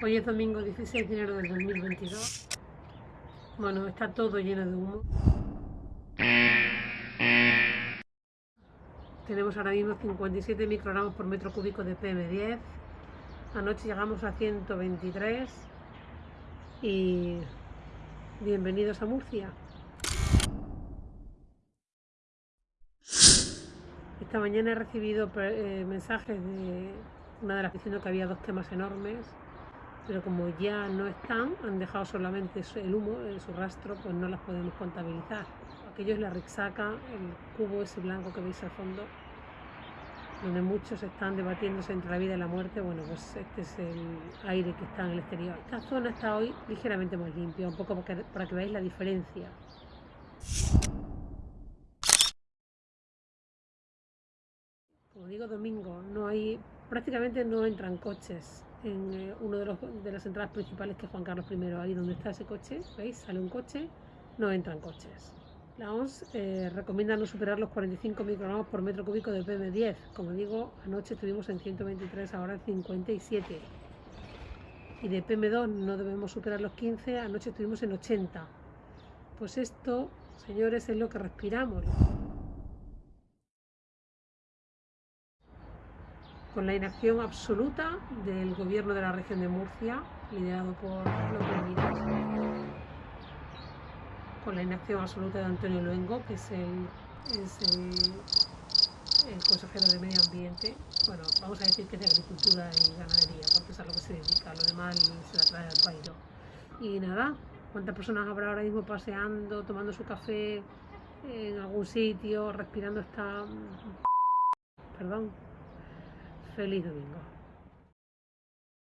Hoy es domingo 16 de enero del 2022. Bueno, está todo lleno de humo. Tenemos ahora mismo 57 microgramos por metro cúbico de PM10. Anoche llegamos a 123. Y bienvenidos a Murcia. Esta mañana he recibido eh, mensajes de una de las diciendo que había dos temas enormes, pero como ya no están, han dejado solamente el humo, su rastro, pues no las podemos contabilizar. Aquello es la Rixaca, el cubo ese blanco que veis al fondo, donde muchos están debatiéndose entre la vida y la muerte. Bueno, pues este es el aire que está en el exterior. Esta zona está hoy ligeramente más limpia, un poco para que veáis la diferencia. como digo, domingo, no hay, prácticamente no entran coches en eh, uno de, los, de las entradas principales que es Juan Carlos I, ahí donde está ese coche, ¿veis? Sale un coche, no entran coches. La OMS eh, recomienda no superar los 45 microgramos por metro cúbico de PM10. Como digo, anoche estuvimos en 123, ahora en 57. Y de PM2 no debemos superar los 15, anoche estuvimos en 80. Pues esto, señores, es lo que respiramos. Con la inacción absoluta del gobierno de la región de Murcia, liderado por los Miras, con la inacción absoluta de Antonio Luengo, que es el, consejero de Medio Ambiente. Bueno, vamos a decir que es de Agricultura y Ganadería, porque es a lo que se dedica, lo demás se la trae al país. Y nada, ¿cuántas personas habrá ahora mismo paseando, tomando su café en algún sitio, respirando esta... Perdón, Feliz domingo.